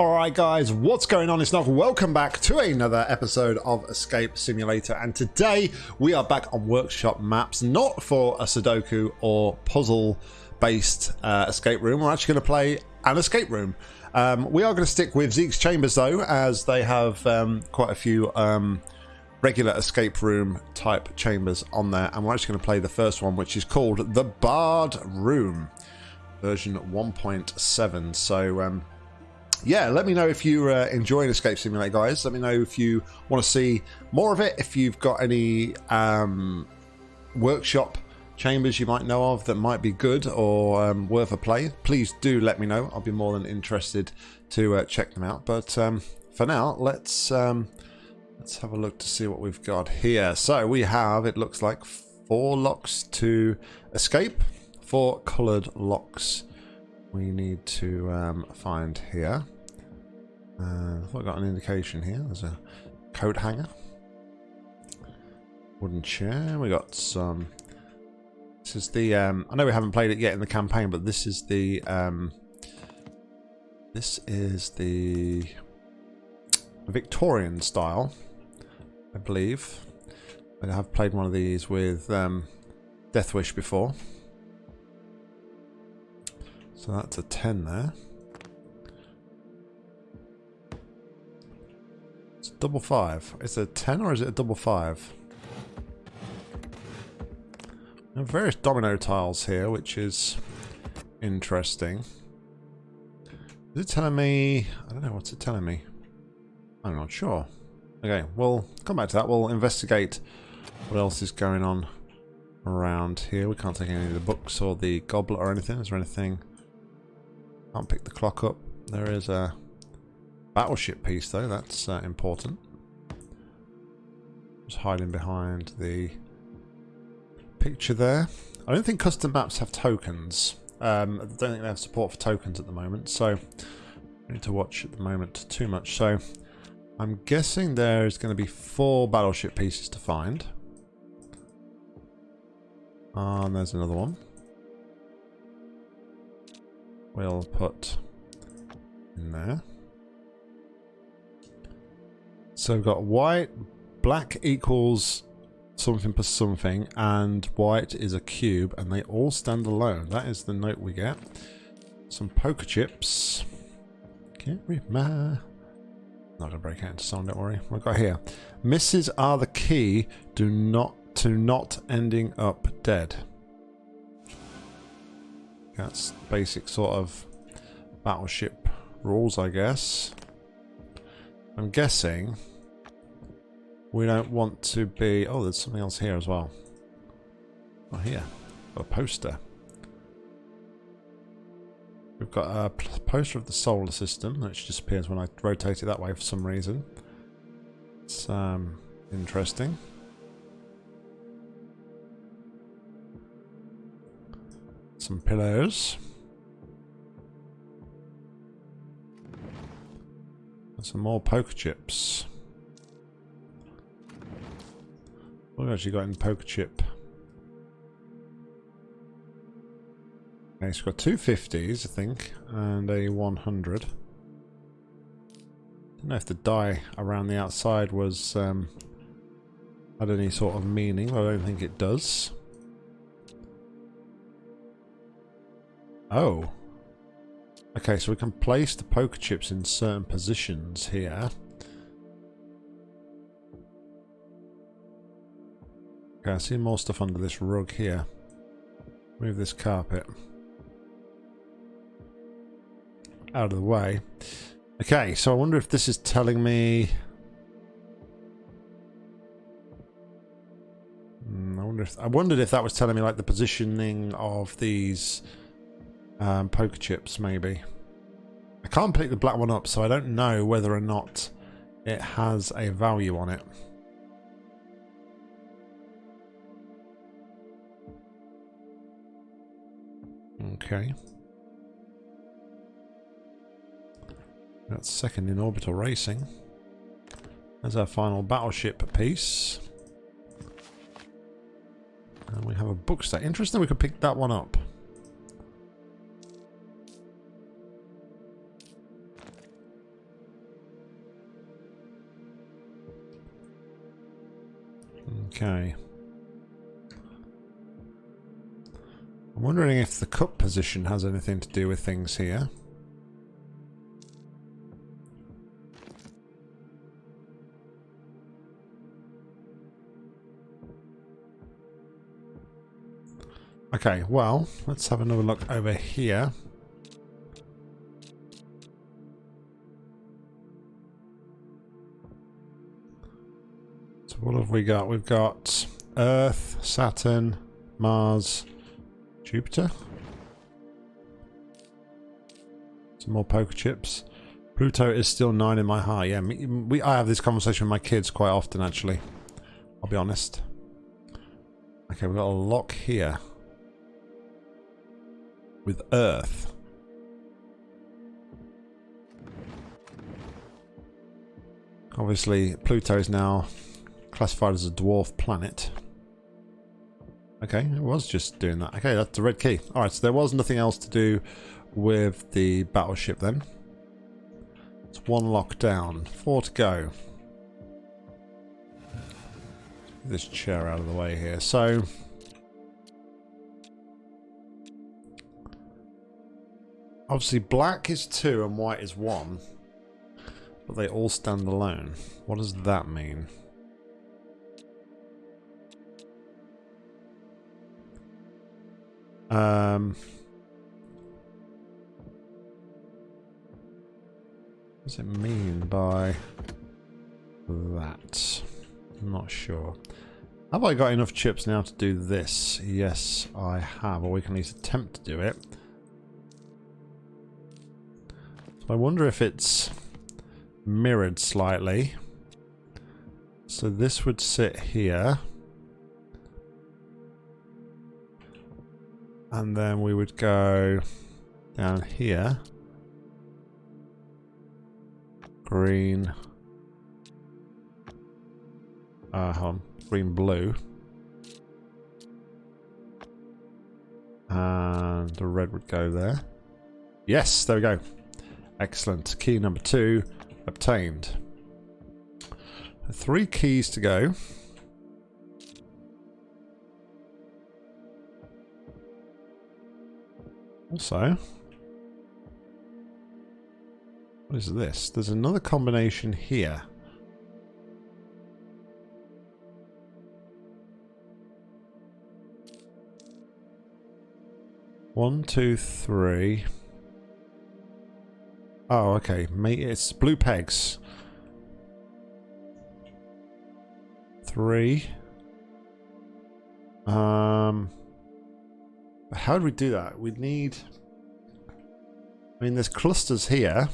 Alright guys, what's going on? It's Nog. Welcome back to another episode of Escape Simulator and today we are back on workshop maps, not for a Sudoku or puzzle based uh, escape room. We're actually going to play an escape room. Um, we are going to stick with Zeke's Chambers though, as they have um, quite a few um, regular escape room type chambers on there and we're actually going to play the first one which is called The Barred Room version 1.7 so um, yeah, let me know if you're uh, enjoying Escape Simulator, guys. Let me know if you want to see more of it. If you've got any um, workshop chambers you might know of that might be good or um, worth a play, please do let me know. I'll be more than interested to uh, check them out. But um, for now, let's um, let's have a look to see what we've got here. So we have, it looks like, four locks to escape, four coloured locks we need to um, find here. Uh, I've got an indication here. There's a coat hanger. Wooden chair. We got some. This is the. Um, I know we haven't played it yet in the campaign, but this is the. Um, this is the Victorian style, I believe. I have played one of these with um, Death Wish before. So that's a 10 there. Double five. Is it a 10 or is it a double five? Are various domino tiles here, which is interesting. Is it telling me... I don't know, what's it telling me? I'm not sure. Okay, we'll come back to that. We'll investigate what else is going on around here. We can't take any of the books or the goblet or anything. Is there anything can't pick the clock up. There is a battleship piece though, that's uh, important. Just hiding behind the picture there. I don't think custom maps have tokens. Um, I don't think they have support for tokens at the moment, so I need to watch at the moment too much. So I'm guessing there's going to be four battleship pieces to find. Ah, and there's another one we'll put in there. So we've got white, black equals something plus something, and white is a cube, and they all stand alone. That is the note we get. Some poker chips. Can't my... Not gonna break out into song, don't worry. Have got here? Misses are the key do not to not ending up dead. That's basic sort of battleship rules, I guess. I'm guessing we don't want to be... Oh, there's something else here as well. Oh, here. A poster. We've got a poster of the solar system, which disappears when I rotate it that way for some reason. It's um, interesting. Some pillows. Some more poker chips. What have actually got in poker chip? Okay, it's got two 50s, I think, and a 100. I Don't know if the die around the outside was um, had any sort of meaning, I don't think it does. Oh. Okay, so we can place the poker chips in certain positions here. Okay, I see more stuff under this rug here. Move this carpet. Out of the way. Okay, so I wonder if this is telling me... Hmm, I wonder if I wondered if that was telling me like the positioning of these um, poker chips, maybe. I can't pick the black one up, so I don't know whether or not it has a value on it. Okay. That's second in orbital racing. There's our final battleship piece. And we have a book set. Interesting we could pick that one up. Okay. I'm wondering if the cup position has anything to do with things here. Okay, well, let's have another look over here. So what have we got? We've got Earth, Saturn, Mars, Jupiter. Some more poker chips. Pluto is still nine in my heart. Yeah, we, I have this conversation with my kids quite often, actually. I'll be honest. Okay, we've got a lock here with Earth. Obviously, Pluto is now classified as a dwarf planet. Okay, it was just doing that. Okay, that's the red key. Alright, so there was nothing else to do with the battleship then. It's one lock down. Four to go. This chair out of the way here. So, Obviously black is 2 and white is 1. But they all stand alone. What does that mean? Um, what does it mean by that? I'm not sure. Have I got enough chips now to do this? Yes, I have. Or we can at least attempt to do it. I wonder if it's mirrored slightly. So this would sit here. And then we would go down here. Green. Uh, hold on. Green, blue. And the red would go there. Yes, there we go. Excellent. Key number two obtained. Three keys to go. Also, what is this? There's another combination here. One, two, three. Oh, okay. It's blue pegs. Three. Um, how do we do that? We'd need... I mean, there's clusters here.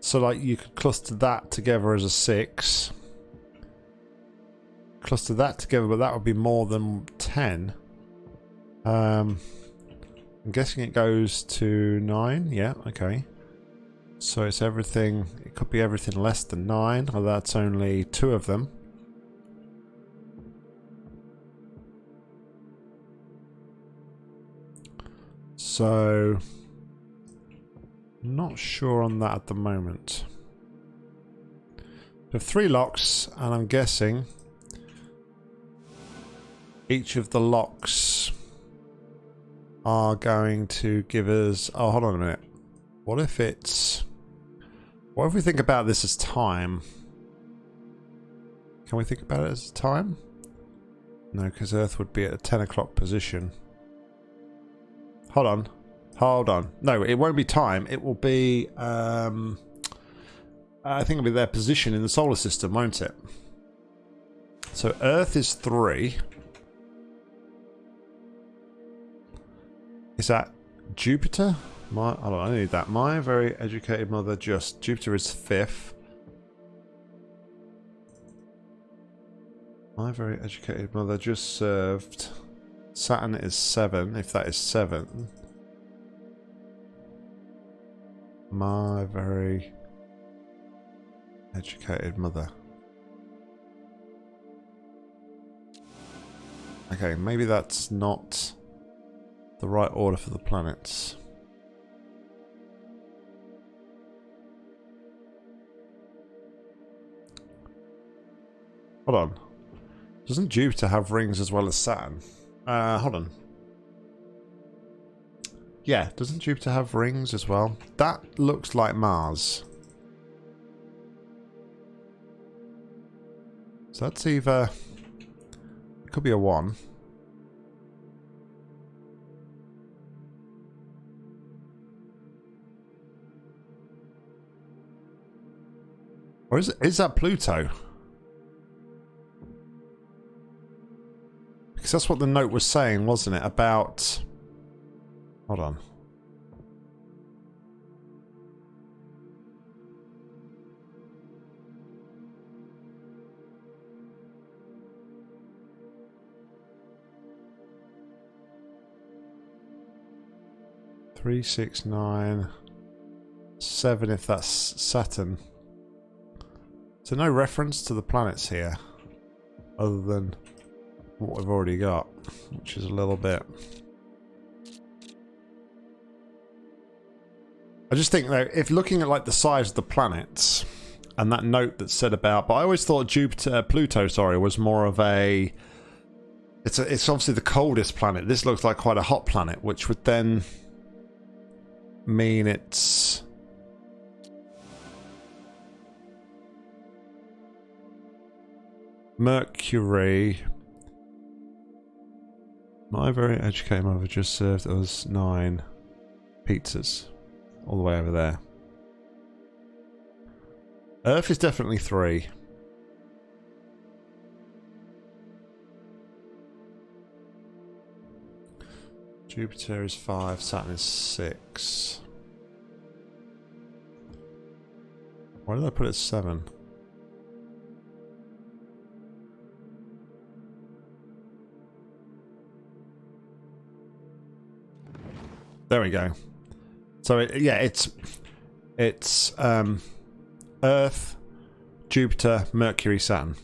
So, like, you could cluster that together as a six. Cluster that together, but that would be more than ten. Um... I'm guessing it goes to 9. Yeah, okay. So it's everything, it could be everything less than 9, or that's only two of them. So, not sure on that at the moment. We have three locks, and I'm guessing each of the locks are going to give us... Oh, hold on a minute. What if it's... What if we think about this as time? Can we think about it as time? No, because Earth would be at a 10 o'clock position. Hold on. Hold on. No, it won't be time. It will be... Um, I think it'll be their position in the solar system, won't it? So Earth is 3. Is that Jupiter? My, hold on, I need that. My very educated mother just. Jupiter is fifth. My very educated mother just served. Saturn is seven, if that is seven. My very educated mother. Okay, maybe that's not the right order for the planets. Hold on. Doesn't Jupiter have rings as well as Saturn? Uh, hold on. Yeah, doesn't Jupiter have rings as well? That looks like Mars. So that's either... It could be a 1. Or is, is that Pluto? That's what the note was saying, wasn't it? About... Hold on. Three, six, nine, seven if that's Saturn. So no reference to the planets here, other than what we've already got, which is a little bit... I just think though, if looking at like the size of the planets and that note that said about, but I always thought Jupiter, uh, Pluto, sorry, was more of a. It's a, it's obviously the coldest planet. This looks like quite a hot planet, which would then mean it's. Mercury. My very educated mother just served us nine pizzas all the way over there. Earth is definitely three. Jupiter is five, Saturn is six. Why did I put it seven? There we go. So it, yeah, it's it's um, Earth, Jupiter, Mercury, Saturn.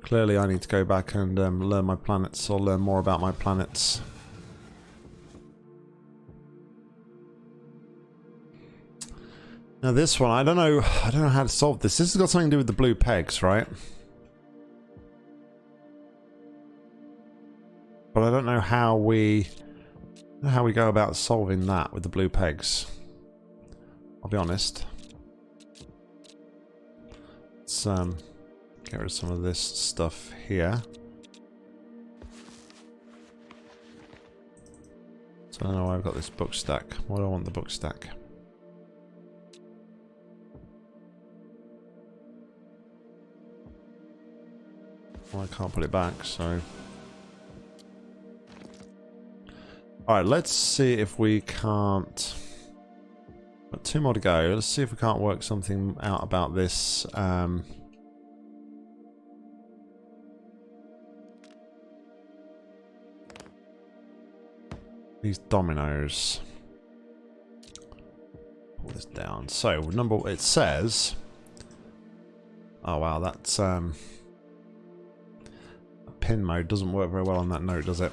Clearly, I need to go back and um, learn my planets or learn more about my planets. Now this one, I don't know, I don't know how to solve this. This has got something to do with the blue pegs, right? But I don't know how we how we go about solving that with the blue pegs. I'll be honest. Let's um, get rid of some of this stuff here. So I don't know why I've got this book stack. Why do I want the book stack? Well, I can't put it back, so Alright, let's see if we can't... Got two more to go. Let's see if we can't work something out about this. Um, these dominoes. Pull this down. So, number... It says... Oh wow, that's... Um, pin mode doesn't work very well on that note, does it?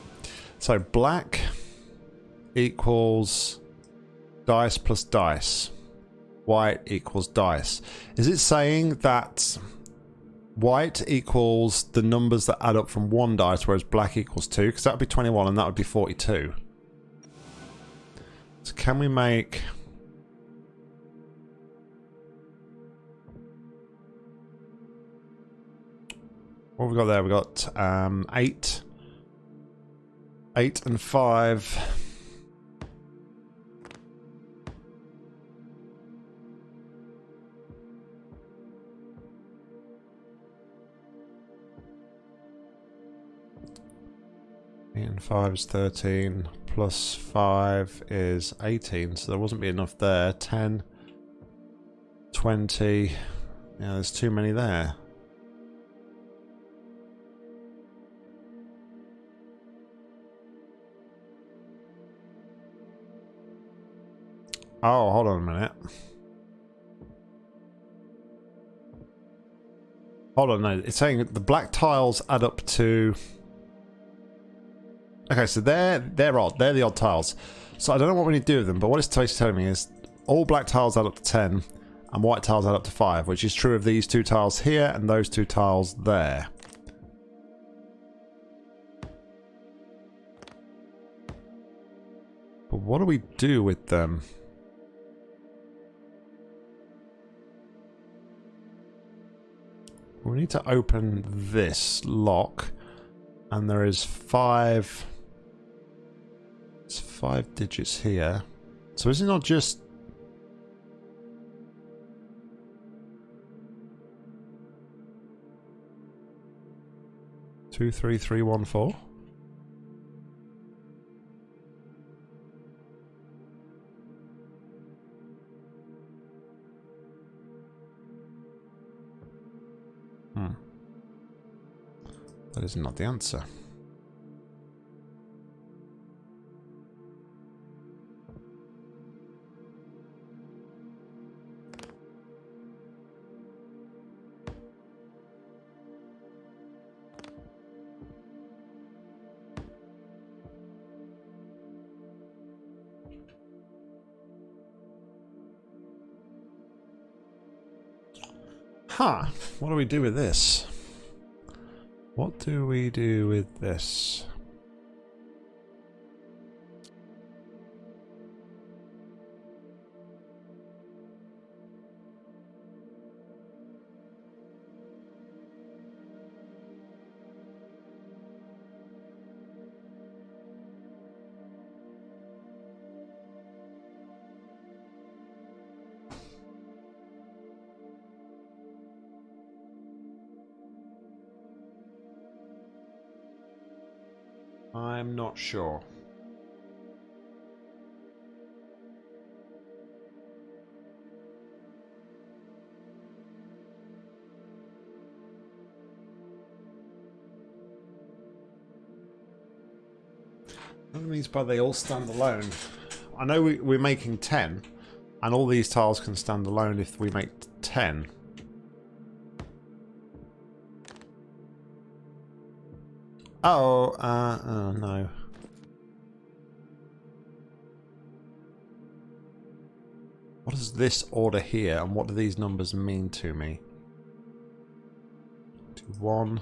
So, black equals dice plus dice. White equals dice. Is it saying that white equals the numbers that add up from one dice, whereas black equals two? Because that would be 21 and that would be 42. So can we make... What have we got there? we got um, eight. Eight and five. And 5 is 13, plus 5 is 18, so there wasn't be enough there. 10, 20, yeah, there's too many there. Oh, hold on a minute. Hold on, no, it's saying the black tiles add up to Okay, so they're they're odd. They're the odd tiles. So I don't know what we need to do with them, but what it's telling me is all black tiles add up to 10, and white tiles add up to 5, which is true of these two tiles here and those two tiles there. But what do we do with them? We need to open this lock and there is five it's five digits here. So is it not just two three three one four? Hmm. That is not the answer. What do we do with this? What do we do with this? Sure. That means by they all stand alone. I know we, we're making 10, and all these tiles can stand alone if we make 10. Oh, uh, oh no. This order here and what do these numbers mean to me? Two, one.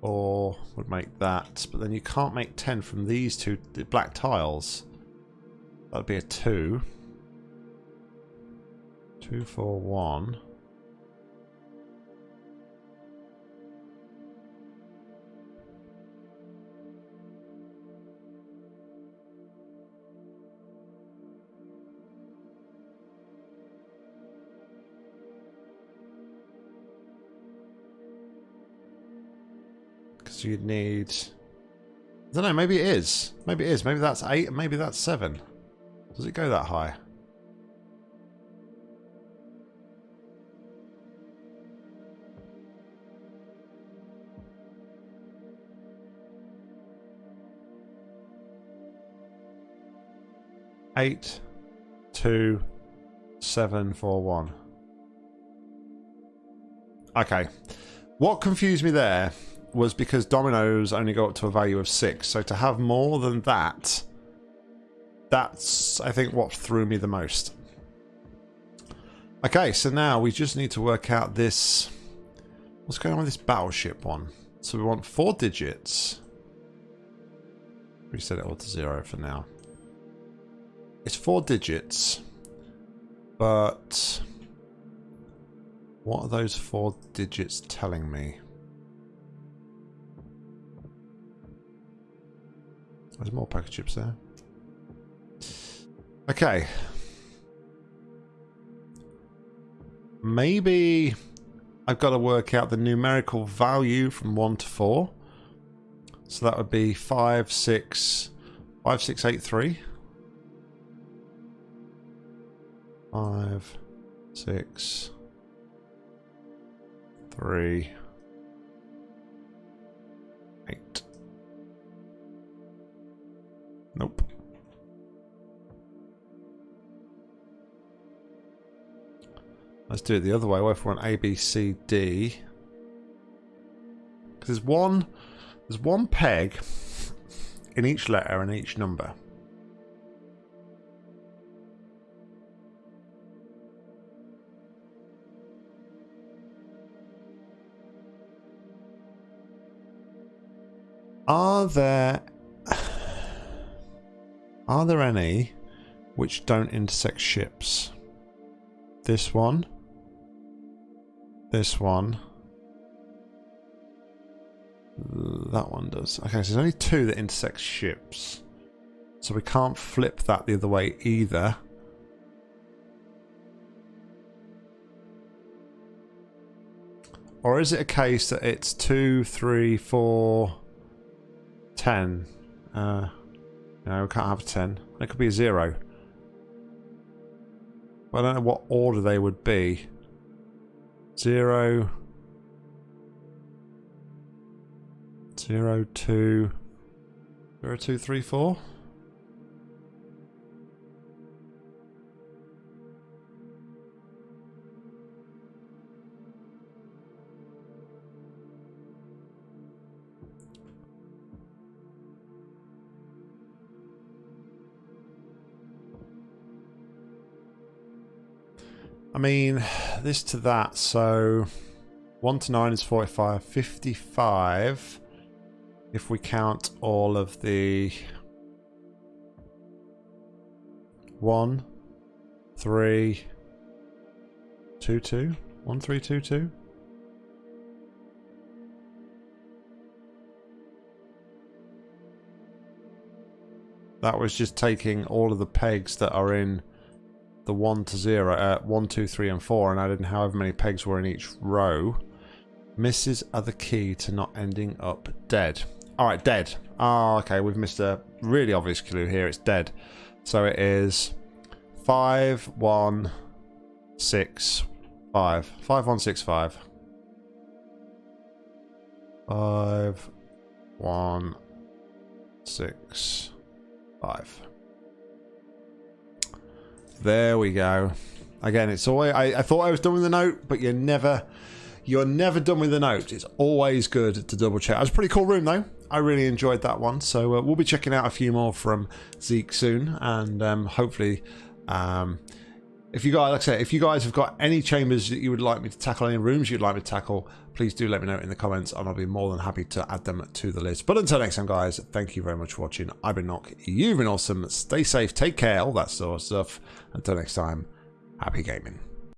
Or would make that, but then you can't make 10 from these two black tiles. That'd be a two. Two, four, one. So you'd need... I don't know, maybe it is. Maybe it is. Maybe that's 8, maybe that's 7. Does it go that high? Eight, two, seven, four, one. Okay. What confused me there was because dominoes only go up to a value of six. So to have more than that, that's, I think, what threw me the most. Okay, so now we just need to work out this... What's going on with this battleship one? So we want four digits. Reset it all to zero for now. It's four digits, but what are those four digits telling me? There's more packet chips there. Okay. Maybe I've got to work out the numerical value from 1 to 4. So that would be 5, 6, 5, 6, 8, 3. 5, 6, 3, Nope. Let's do it the other way. What if we want A, B, C, D? Because there's one, there's one peg in each letter and each number. Are there are there any which don't intersect ships? This one. This one. That one does. Okay, so there's only two that intersect ships. So we can't flip that the other way either. Or is it a case that it's two, three, four, ten? Uh, no, we can't have 10. It could be a 0. I don't know what order they would be. 0... 0, 2... 0, 2, 3, 4? Mean, this to that, so 1 to 9 is 45. 55 if we count all of the 1, 3, 2, 2, 1, 3, 2, 2. That was just taking all of the pegs that are in the 1 to 0, uh, 1, 2, 3 and 4 and added however many pegs were in each row. Misses are the key to not ending up dead. Alright, dead. Oh, okay, we've missed a really obvious clue here. It's dead. So it is 5, 1, 6, 5. 5, 1, 6, 5. 5, 1, 6, 5. There we go. Again, it's always. I, I thought I was done with the note, but you're never. You're never done with the note. It's always good to double check. It was a pretty cool room though. I really enjoyed that one. So uh, we'll be checking out a few more from Zeke soon, and um, hopefully, um, if you guys, like I said, if you guys have got any chambers that you would like me to tackle, any rooms you'd like me to tackle, please do let me know in the comments, and I'll be more than happy to add them to the list. But until next time, guys, thank you very much for watching. I've been Nock. You've been awesome. Stay safe. Take care. All that sort of stuff. Until next time, happy gaming.